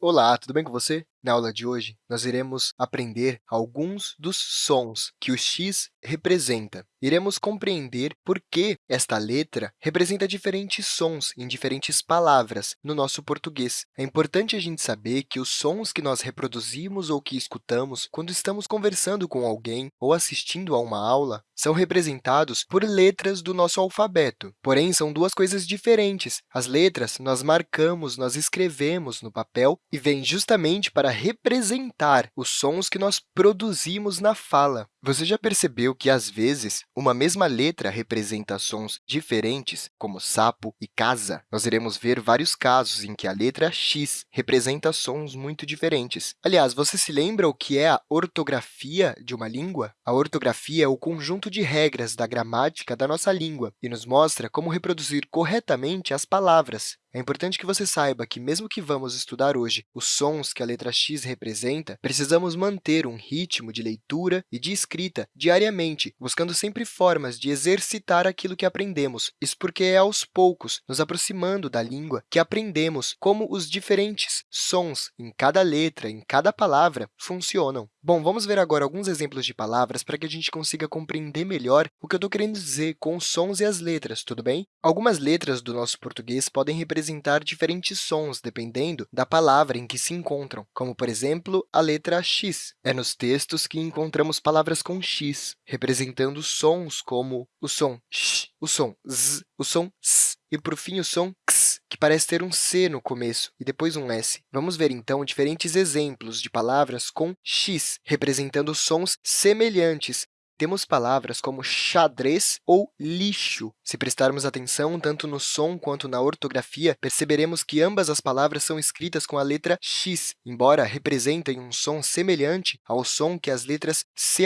Olá, tudo bem com você? Na aula de hoje, nós iremos aprender alguns dos sons que o x representa. Iremos compreender por que esta letra representa diferentes sons em diferentes palavras no nosso português. É importante a gente saber que os sons que nós reproduzimos ou que escutamos quando estamos conversando com alguém ou assistindo a uma aula são representados por letras do nosso alfabeto. Porém, são duas coisas diferentes. As letras nós marcamos, nós escrevemos no papel e vêm justamente para representar os sons que nós produzimos na fala. Você já percebeu que, às vezes, uma mesma letra representa sons diferentes, como sapo e casa? Nós iremos ver vários casos em que a letra x representa sons muito diferentes. Aliás, você se lembra o que é a ortografia de uma língua? A ortografia é o conjunto de regras da gramática da nossa língua e nos mostra como reproduzir corretamente as palavras. É importante que você saiba que, mesmo que vamos estudar hoje os sons que a letra x representa, precisamos manter um ritmo de leitura e de escrita diariamente, buscando sempre formas de exercitar aquilo que aprendemos. Isso porque é aos poucos, nos aproximando da língua, que aprendemos como os diferentes sons em cada letra, em cada palavra, funcionam. Bom, vamos ver agora alguns exemplos de palavras para que a gente consiga compreender melhor o que eu estou querendo dizer com os sons e as letras, tudo bem? Algumas letras do nosso português podem representar diferentes sons, dependendo da palavra em que se encontram, como, por exemplo, a letra x. É nos textos que encontramos palavras com x, representando sons como o som sh, o som z, o som s e, por fim, o som x, que parece ter um C no começo e depois um S. Vamos ver, então, diferentes exemplos de palavras com x, representando sons semelhantes, temos palavras como xadrez ou lixo. Se prestarmos atenção tanto no som quanto na ortografia, perceberemos que ambas as palavras são escritas com a letra x, embora representem um som semelhante ao som que as letras ch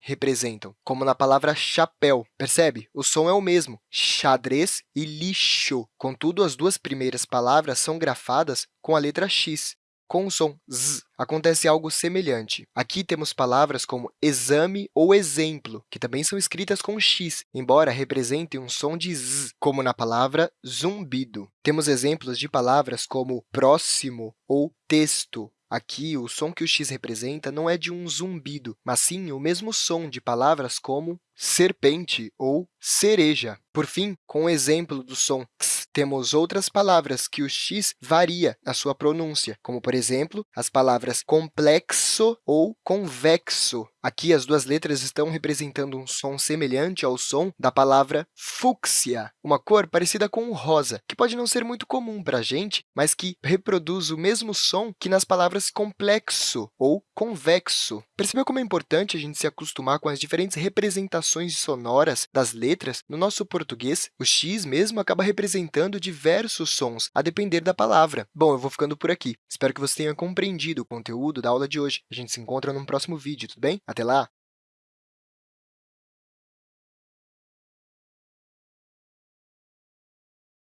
representam, como na palavra chapéu. Percebe? O som é o mesmo, xadrez e lixo. Contudo, as duas primeiras palavras são grafadas com a letra x, com o som z, acontece algo semelhante. Aqui temos palavras como exame ou exemplo, que também são escritas com x, embora representem um som de z, como na palavra zumbido. Temos exemplos de palavras como próximo ou texto, Aqui, o som que o x representa não é de um zumbido, mas sim o mesmo som de palavras como serpente ou cereja. Por fim, com o exemplo do som x, temos outras palavras que o x varia na sua pronúncia, como, por exemplo, as palavras complexo ou convexo. Aqui, as duas letras estão representando um som semelhante ao som da palavra fúcsia, uma cor parecida com o rosa, que pode não ser muito comum para a gente, mas que reproduz o mesmo som que nas palavras complexo ou convexo. Percebeu como é importante a gente se acostumar com as diferentes representações sonoras das letras? No nosso português, o x mesmo acaba representando diversos sons, a depender da palavra. Bom, eu vou ficando por aqui. Espero que você tenha compreendido o conteúdo da aula de hoje. A gente se encontra no próximo vídeo, tudo bem? Até lá!